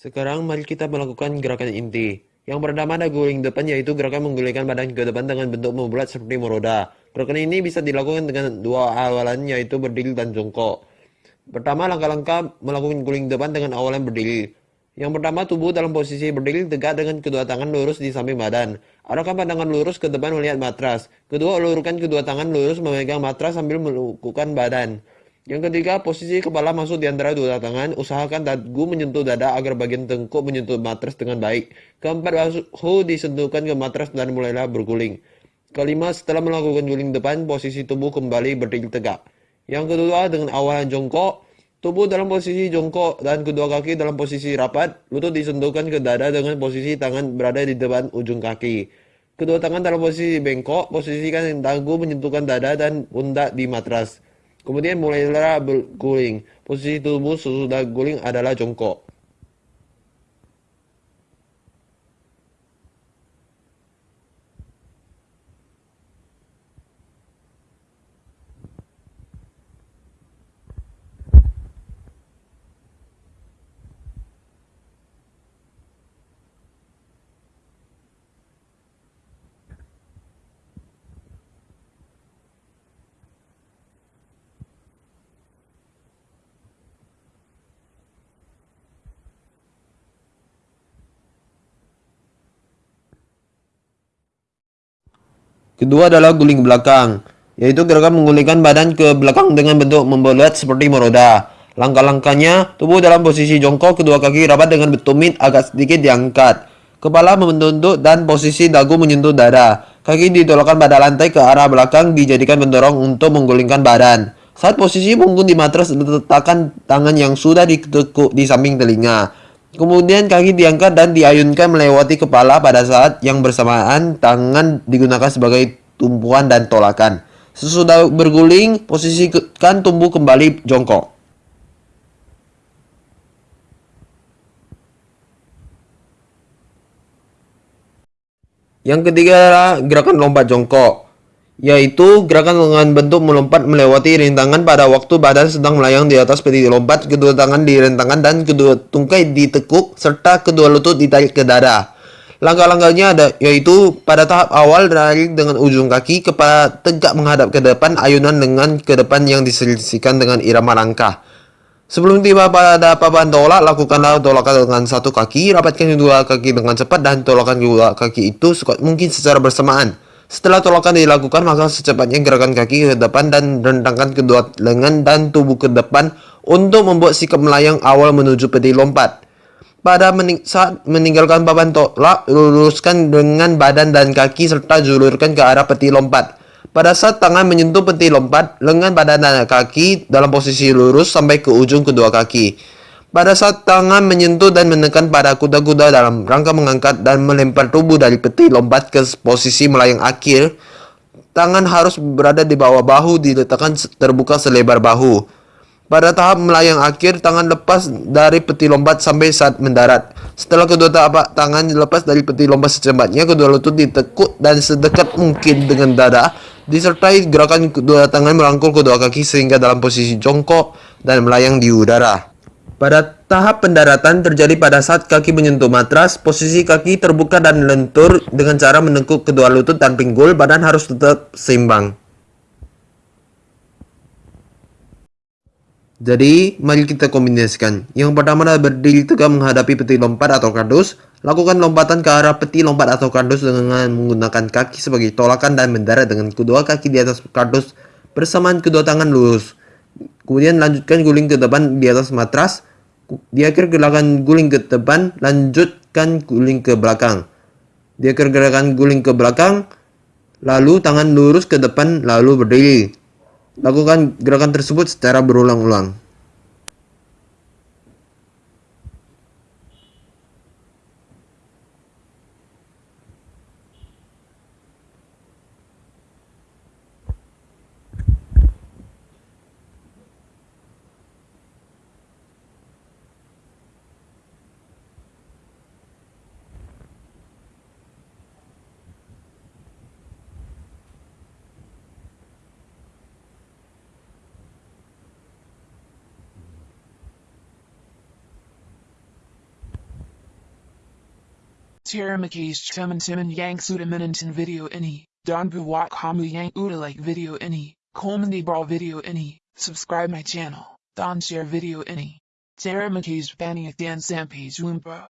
Sekarang mari kita melakukan gerakan inti. Yang pertama ada guling depan yaitu gerakan menggulingkan badan ke depan dengan bentuk membulat seperti meroda. Gerakan ini bisa dilakukan dengan dua awalan yaitu berdiri dan jongkok. Pertama langkah-langkah melakukan guling depan dengan awalan berdiri. Yang pertama tubuh dalam posisi berdiri tegak dengan kedua tangan lurus di samping badan. Arahkan pandangan lurus ke depan melihat matras. Kedua ulurkan kedua tangan lurus memegang matras sambil melakukan badan. Yang ketiga, posisi kepala masuk di antara dua tangan. Usahakan dagu menyentuh dada agar bagian tengkuk menyentuh matras dengan baik. Keempat, bahu disentuhkan ke matras dan mulailah berguling. Kelima, setelah melakukan guling depan, posisi tubuh kembali berdiri tegak. Yang kedua, dengan awalan jongkok, tubuh dalam posisi jongkok dan kedua kaki dalam posisi rapat, lutut disentuhkan ke dada dengan posisi tangan berada di depan ujung kaki. Kedua tangan dalam posisi bengkok, posisikan dagu menyentuhkan dada dan pundak di matras. Kemudian mulailah berguling. Posisi tubuh sesudah guling adalah jongkok. Kedua adalah guling belakang, yaitu gerakan menggulingkan badan ke belakang dengan bentuk membulat seperti meroda. Langkah-langkahnya, tubuh dalam posisi jongkok, kedua kaki rapat dengan tumit agak sedikit diangkat. Kepala membentuk dan posisi dagu menyentuh dada. Kaki ditolakkan pada lantai ke arah belakang dijadikan pendorong untuk menggulingkan badan. Saat posisi punggung di matras, letakkan tangan yang sudah ditekuk di samping telinga. Kemudian kaki diangkat dan diayunkan melewati kepala pada saat yang bersamaan tangan digunakan sebagai tumpuan dan tolakan. Sesudah berguling, posisikan tumbuh kembali jongkok. Yang ketiga adalah gerakan lompat jongkok yaitu gerakan dengan bentuk melompat melewati rintangan pada waktu badan sedang melayang di atas peti lompat, kedua tangan direntangkan dan kedua tungkai ditekuk serta kedua lutut ditarik ke dada. Langkah-langkahnya ada yaitu pada tahap awal dari dengan ujung kaki kepala tegak menghadap ke depan, ayunan dengan ke depan yang diselisihkan dengan irama langkah. Sebelum tiba pada papan tolak, lakukanlah tolakan dengan satu kaki, rapatkan kedua kaki dengan cepat dan tolakan kedua kaki itu sekuat mungkin secara bersamaan. Setelah tolakan dilakukan, maka secepatnya gerakan kaki ke depan dan rentangkan kedua lengan dan tubuh ke depan untuk membuat sikap melayang awal menuju peti lompat. Pada mening saat meninggalkan papan tolak, luruskan dengan badan dan kaki serta julurkan ke arah peti lompat. Pada saat tangan menyentuh peti lompat, lengan badan dan kaki dalam posisi lurus sampai ke ujung kedua kaki. Pada saat tangan menyentuh dan menekan pada kuda-kuda dalam rangka mengangkat dan melempar tubuh dari peti lompat ke posisi melayang akhir, tangan harus berada di bawah bahu diletakkan terbuka selebar bahu. Pada tahap melayang akhir, tangan lepas dari peti lompat sampai saat mendarat. Setelah kedua tapak tangan lepas dari peti lompat secepatnya, kedua lutut ditekuk dan sedekat mungkin dengan dada, disertai gerakan kedua tangan merangkul kedua kaki sehingga dalam posisi jongkok dan melayang di udara. Pada tahap pendaratan terjadi pada saat kaki menyentuh matras, posisi kaki terbuka dan lentur dengan cara menekuk kedua lutut dan pinggul, badan harus tetap seimbang. Jadi, mari kita kombinasikan. Yang pertama adalah berdiri tegak menghadapi peti lompat atau kardus. Lakukan lompatan ke arah peti lompat atau kardus dengan menggunakan kaki sebagai tolakan dan mendarat dengan kedua kaki di atas kardus bersamaan kedua tangan lurus. Kemudian lanjutkan guling ke depan di atas matras di akhir gerakan guling ke depan, lanjutkan guling ke belakang. Di akhir gerakan guling ke belakang, lalu tangan lurus ke depan, lalu berdiri. Lakukan gerakan tersebut secara berulang-ulang. Taramakesh Chamantiman Yang Sudamanantan video any, Donbuwak kamu Yang Udalake video any, Komandi Brawl video any, subscribe my channel, Don share video any. Taramakesh Banyak Dan Sampage Umbra.